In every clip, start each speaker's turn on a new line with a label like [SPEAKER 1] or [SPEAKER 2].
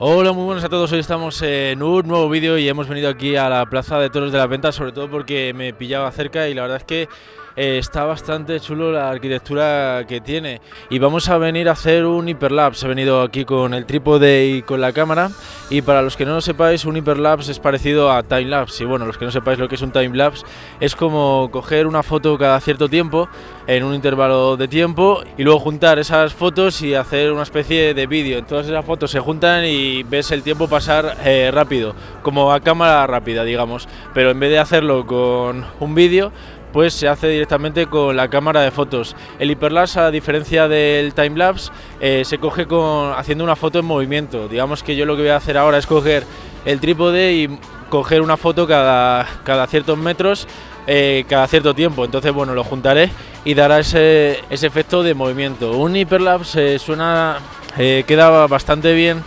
[SPEAKER 1] Hola, muy buenas a todos. Hoy estamos en un nuevo vídeo y hemos venido aquí a la Plaza de Toros de la Venta, sobre todo porque me pillaba cerca y la verdad es que eh, está bastante chulo la arquitectura que tiene. Y vamos a venir a hacer un hiperlapse. He venido aquí con el trípode y con la cámara. Y para los que no lo sepáis, un hiperlapse es parecido a timelapse. Y bueno, los que no sepáis lo que es un timelapse, es como coger una foto cada cierto tiempo, en un intervalo de tiempo, y luego juntar esas fotos y hacer una especie de vídeo. Todas esas fotos se juntan y ves el tiempo pasar eh, rápido, como a cámara rápida, digamos. Pero en vez de hacerlo con un vídeo, pues se hace directamente con la cámara de fotos. El hiperlapse, a diferencia del timelapse, eh, se coge con, haciendo una foto en movimiento. Digamos que yo lo que voy a hacer ahora es coger el trípode y coger una foto cada, cada ciertos metros, eh, cada cierto tiempo. Entonces, bueno, lo juntaré y dará ese, ese efecto de movimiento. Un hiperlapse eh, suena, queda bastante bien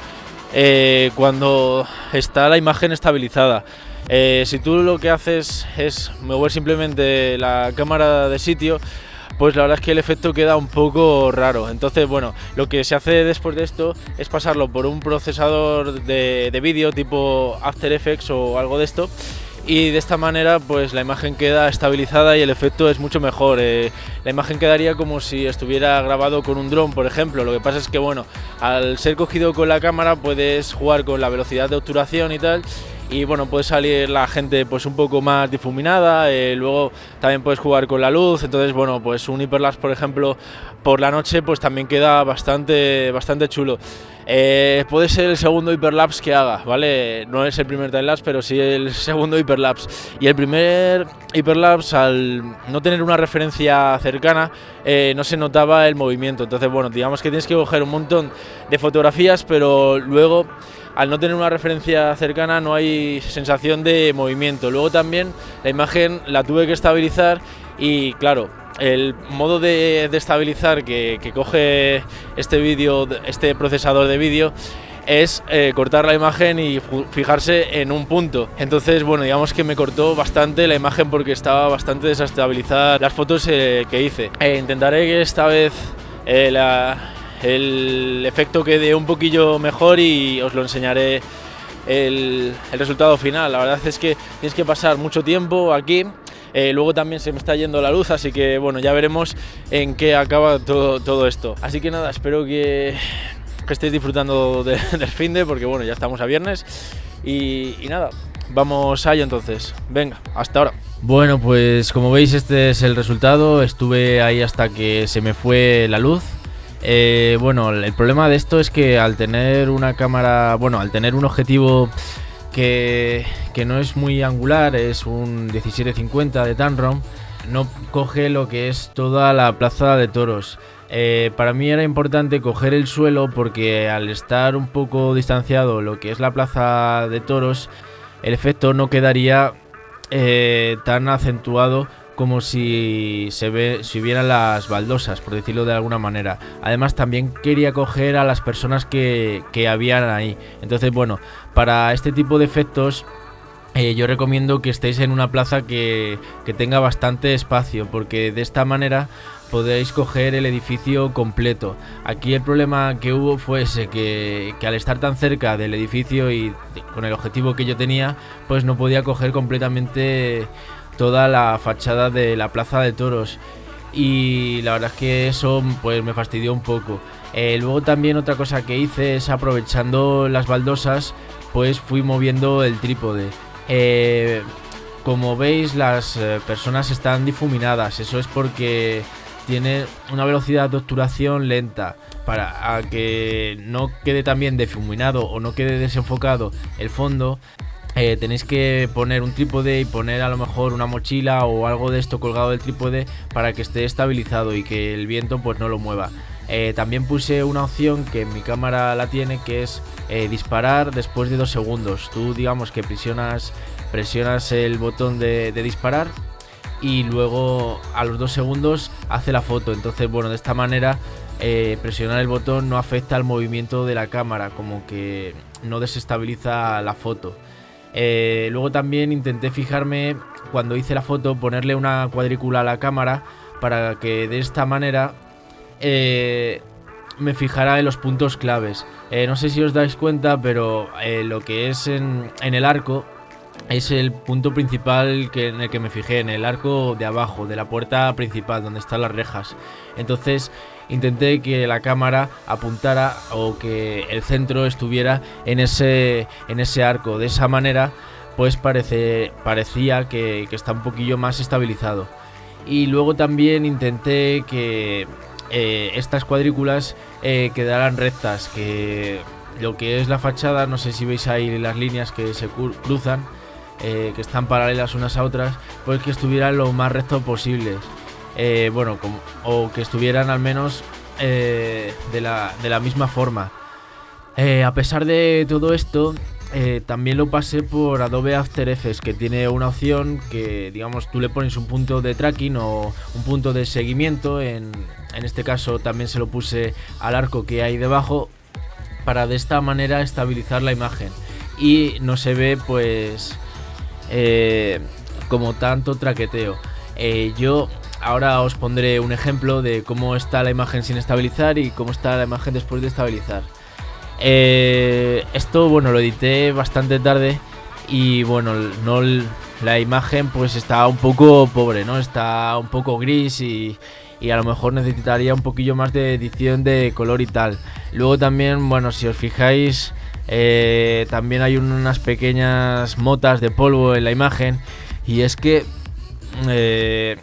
[SPEAKER 1] eh, cuando está la imagen estabilizada. Eh, si tú lo que haces es mover simplemente la cámara de sitio, pues la verdad es que el efecto queda un poco raro. Entonces, bueno, lo que se hace después de esto es pasarlo por un procesador de, de vídeo tipo After Effects o algo de esto y de esta manera pues la imagen queda estabilizada y el efecto es mucho mejor. Eh, la imagen quedaría como si estuviera grabado con un dron, por ejemplo. Lo que pasa es que bueno, al ser cogido con la cámara puedes jugar con la velocidad de obturación y tal y bueno, puede salir la gente pues un poco más difuminada, eh, luego también puedes jugar con la luz, entonces bueno, pues un hiperlapse por ejemplo por la noche pues también queda bastante, bastante chulo. Eh, puede ser el segundo hiperlapse que haga, ¿vale? No es el primer timelapse, pero sí el segundo hiperlapse. Y el primer hiperlapse, al no tener una referencia cercana, eh, no se notaba el movimiento. Entonces, bueno, digamos que tienes que coger un montón de fotografías, pero luego al no tener una referencia cercana no hay sensación de movimiento. Luego también la imagen la tuve que estabilizar y claro, el modo de, estabilizar que, coge este vídeo, este procesador de vídeo es eh, cortar la imagen y fijarse en un punto. Entonces, bueno, digamos que me cortó bastante la imagen porque estaba bastante desestabilizada las fotos eh, que hice. E intentaré que esta vez eh, la, el efecto quede un poquillo mejor y os lo enseñaré el, el, resultado final. La verdad es que tienes que pasar mucho tiempo aquí. Eh, luego también se me está yendo la luz, así que bueno, ya veremos en qué acaba todo, todo esto. Así que nada, espero que, estéis disfrutando de, del fin de, porque bueno, ya estamos a viernes. Y, y nada, vamos a ello entonces. Venga, hasta ahora. Bueno, pues como veis este es el resultado. Estuve ahí hasta que se me fue la luz. Eh, bueno, el problema de esto es que al tener una cámara, bueno, al tener un objetivo que, que no es muy angular, es un 1750 de Tamron, no coge lo que es toda la plaza de toros. Eh, para mí era importante coger el suelo porque al estar un poco distanciado lo que es la plaza de toros, el efecto no quedaría eh, tan acentuado como si se ve si vieran las baldosas, por decirlo de alguna manera. Además también quería coger a las personas que, que habían ahí. Entonces, bueno, para este tipo de efectos eh, yo recomiendo que estéis en una plaza que, que, tenga bastante espacio, porque de esta manera podéis coger el edificio completo. Aquí el problema que hubo fue ese, que, que, al estar tan cerca del edificio y con el objetivo que yo tenía, pues no podía coger completamente toda la fachada de la plaza de toros. Y la verdad es que eso pues me fastidió un poco. Eh, luego también otra cosa que hice es aprovechando las baldosas, pues fui moviendo el trípode. Eh, como veis las eh, personas están difuminadas, eso es porque tiene una velocidad de obturación lenta para que no quede también difuminado o no quede desenfocado el fondo eh, tenéis que poner un trípode y poner a lo mejor una mochila o algo de esto colgado del trípode para que esté estabilizado y que el viento pues no lo mueva. Eh, también puse una opción que mi cámara la tiene que es eh, disparar después de dos segundos. Tú digamos que presionas, presionas el botón de, disparar y luego a los dos segundos hace la foto. Entonces bueno, de esta manera presionar el botón no afecta al movimiento de la cámara, como que no desestabiliza la foto. Eh, luego también intenté fijarme cuando hice la foto, ponerle una cuadrícula a la cámara para que de esta manera eh, me fijara en los puntos claves. Eh, no sé si os dais cuenta, pero lo que es en, el arco es el punto principal que, en el que me fijé, en el arco de abajo, de la puerta principal, donde están las rejas. Entonces intenté que la cámara apuntara o que el centro estuviera en ese, en ese arco. De esa manera, pues parece, parecía que, está un poquillo más estabilizado. Y luego también intenté que eh, estas cuadrículas eh, quedarán rectas, que lo que es la fachada, no sé si veis ahí las líneas que se cruzan, eh, que están paralelas unas a otras, pues que estuvieran lo más recto posibles. bueno, o que estuvieran al menos de la, de, la, misma forma. a pesar de todo esto, eh, también lo pasé por Adobe After Effects, que tiene una opción que, digamos, tú le pones un punto de tracking o un punto de seguimiento. En, este caso también se lo puse al arco que hay debajo para de esta manera estabilizar la imagen. Y no se ve, pues, eh, como tanto traqueteo. Eh, yo ahora os pondré un ejemplo de cómo está la imagen sin estabilizar y cómo está la imagen después de estabilizar. Eh, esto, bueno, lo edité bastante tarde y bueno, no la imagen pues está un poco pobre, ¿no? Está un poco gris y, a lo mejor necesitaría un poquillo más de edición de color y tal. Luego también, bueno, si os fijáis, eh, también hay unas pequeñas motas de polvo en la imagen y es que eh,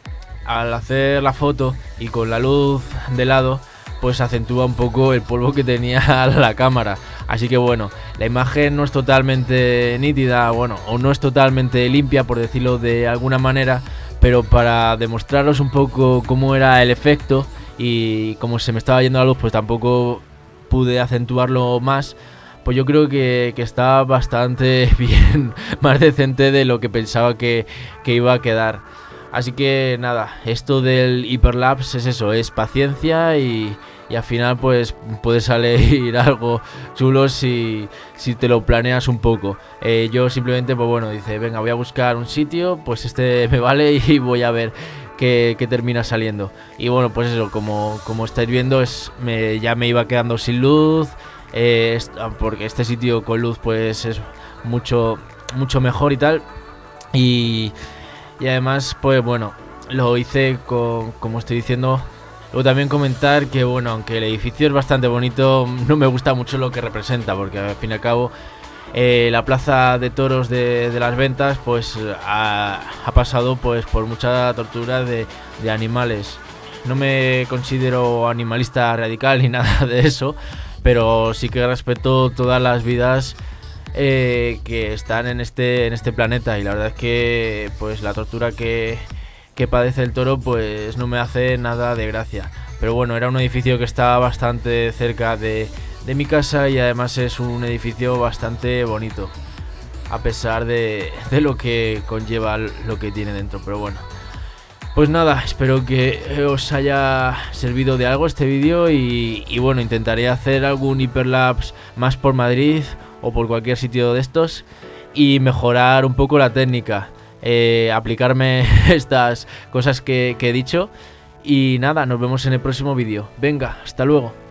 [SPEAKER 1] al hacer la foto y con la luz de lado pues acentúa un poco el polvo que tenía la cámara. Así que bueno, la imagen no es totalmente nítida, bueno, o no es totalmente limpia por decirlo de alguna manera, pero para demostraros un poco cómo era el efecto y cómo se me estaba yendo la luz, pues tampoco pude acentuarlo más. Pues yo creo que, está bastante bien, más decente de lo que pensaba que, que iba a quedar. Así que nada, esto del hiperlapse es eso, es paciencia y, al final pues puede salir algo chulo si, si te lo planeas un poco. Eh, yo simplemente pues bueno, dice, venga, voy a buscar un sitio, pues este me vale y voy a ver qué, termina saliendo. Y bueno, pues eso, como, como estáis viendo, es, me, ya me iba quedando sin luz, eh, porque este sitio con luz pues es mucho, mucho mejor y tal. Y y además, pues bueno, lo hice con, como estoy diciendo. Luego también comentar que, bueno, aunque el edificio es bastante bonito, no me gusta mucho lo que representa, porque al fin y al cabo eh, la plaza de toros de, las ventas, pues ha, pasado pues por mucha tortura de, de animales. No me considero animalista radical ni nada de eso, pero sí que respeto todas las vidas eh, que están en este, en este planeta y la verdad es que pues la tortura que, padece el toro pues no me hace nada de gracia. Pero bueno, era un edificio que estaba bastante cerca de, mi casa y además es un edificio bastante bonito. A pesar de, lo que conlleva lo que tiene dentro. Pero bueno. Pues nada, espero que os haya servido de algo este vídeo y, y bueno, intentaré hacer algún hiperlapse más por Madrid o por cualquier sitio de estos y mejorar un poco la técnica, eh, aplicarme estas cosas que, que he dicho y nada, nos vemos en el próximo vídeo. Venga, hasta luego.